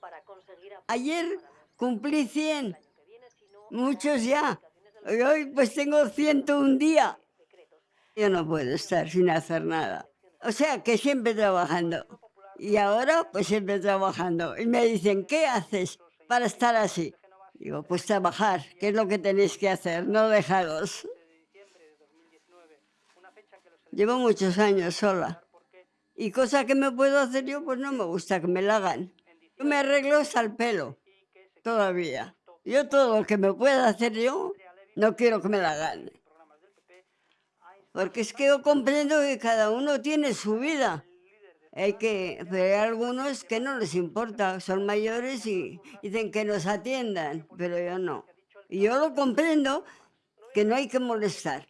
para conseguir Ayer cumplí el 100, año que viene, si no, muchos ya. hoy pues tengo 101 días. decretos. Yo no puedo estar sin hacer nada. O sea, que siempre trabajando. Y ahora, pues siempre trabajando. Y me dicen, ¿qué haces para estar así? Digo, pues trabajar, que es lo que tenéis que hacer, no dejaros. Llevo muchos años sola. Y cosa que me puedo hacer yo, pues no me gusta que me la hagan. Yo Me arreglo hasta el pelo, todavía. Yo todo lo que me pueda hacer yo, no quiero que me la gane. Porque es que yo comprendo que cada uno tiene su vida. Hay que, pero hay algunos que no les importa, son mayores y dicen que nos atiendan, pero yo no. Y yo lo comprendo que no hay que molestar.